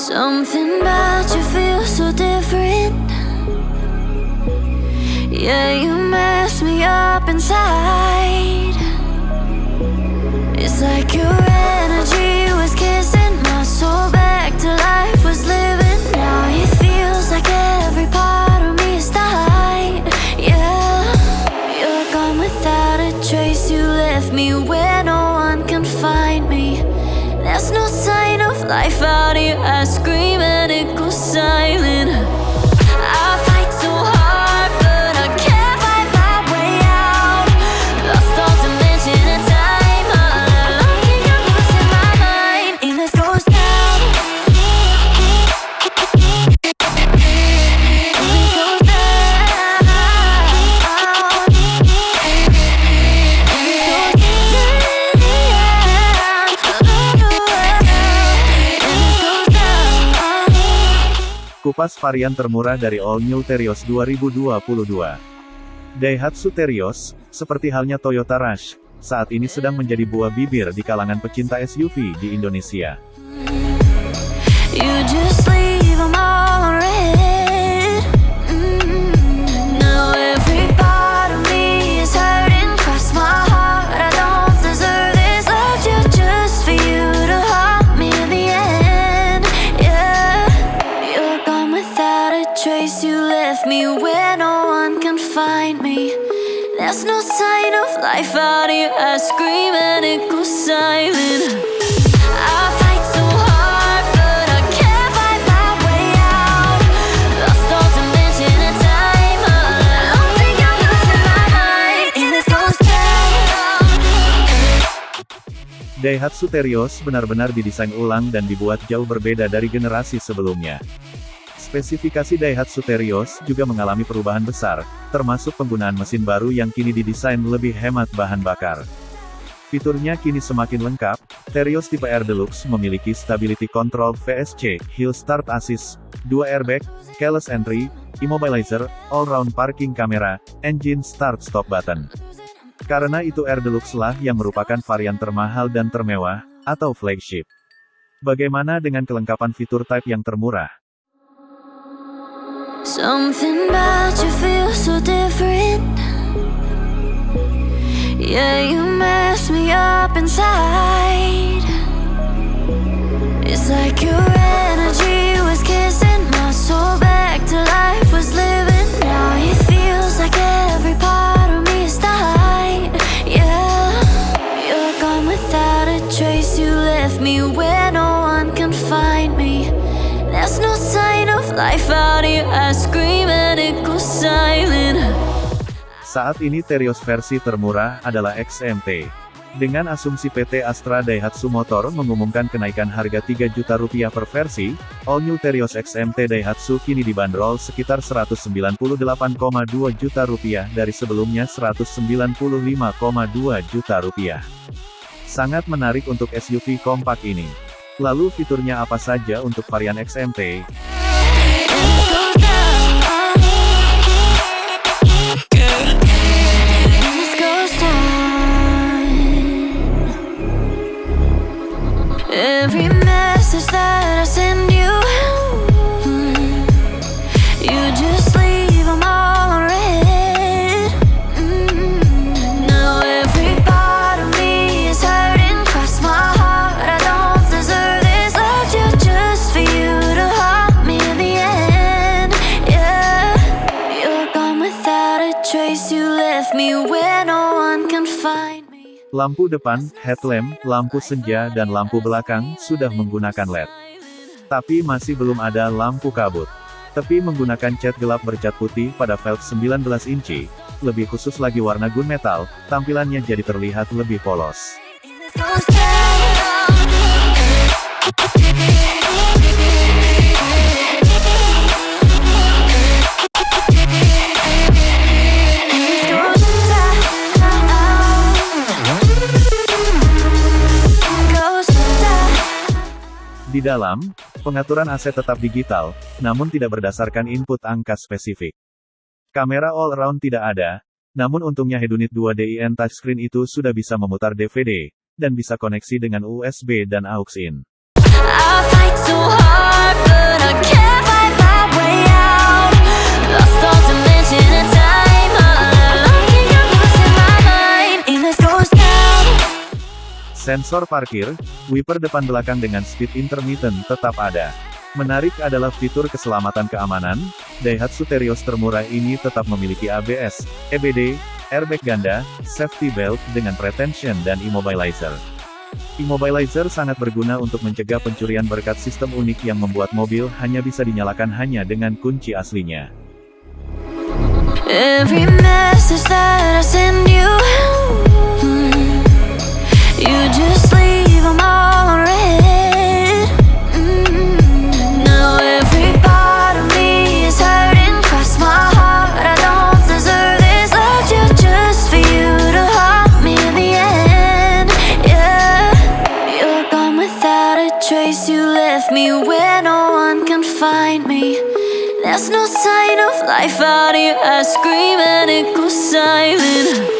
Something about you feels so different. Yeah, you mess me up inside. It's like your life out here. I scream and it goes silent. Kupas varian termurah dari All New Terios 2022. Daihatsu Terios, seperti halnya Toyota Rush, saat ini sedang menjadi buah bibir di kalangan pecinta SUV di Indonesia. There's no. Daihatsu Terios benar-benar didesain ulang dan dibuat jauh berbeda dari generasi sebelumnya. Spesifikasi Daihatsu Terios juga mengalami perubahan besar, termasuk penggunaan mesin baru yang kini didesain lebih hemat bahan bakar. Fiturnya kini semakin lengkap, Terios tipe R Deluxe memiliki Stability Control VSC, Hill Start Assist, 2 airbag, keyless entry, immobilizer, all-round parking camera, engine start-stop button. Karena itu R Deluxe lah yang merupakan varian termahal dan termewah, atau flagship. Bagaimana dengan kelengkapan fitur type yang termurah? Something about you feels so different. Yeah, you mess me up inside. It's like your energy was kissing my soul back to life, was living. Now it feels like every part of me is dying. Yeah, you're gone without a trace. You left me where no one can find me. There's no sign Saat ini Terios versi termurah adalah XMT. Dengan asumsi PT Astra Daihatsu Motor mengumumkan kenaikan harga 3 juta rupiah per versi, All New Terios XMT Daihatsu kini dibanderol sekitar 198,2 juta rupiah dari sebelumnya 195,2 juta rupiah. Sangat menarik untuk SUV kompak ini. Lalu fiturnya apa saja untuk varian XMT? Every message that I send Lampu depan, headlamp, lampu senja dan lampu belakang sudah menggunakan LED. Tapi masih belum ada lampu kabut. Tepi menggunakan cat gelap bercat putih pada velg 19 inci. Lebih khusus lagi warna gunmetal, tampilannya jadi terlihat lebih polos. Di dalam, pengaturan aset tetap digital, namun tidak berdasarkan input angka spesifik. Kamera all-around tidak ada, namun untungnya Hedunit 2 DIN touchscreen itu sudah bisa memutar DVD, dan bisa koneksi dengan USB dan aux Sensor parkir, wiper depan belakang dengan speed intermittent tetap ada. Menarik adalah fitur keselamatan keamanan, Daihatsu Terios termurah ini tetap memiliki ABS, EBD, airbag ganda, safety belt dengan pretension dan immobilizer. Immobilizer sangat berguna untuk mencegah pencurian berkat sistem unik yang membuat mobil hanya bisa dinyalakan hanya dengan kunci aslinya. Every sign of life out here. I scream and it goes silent.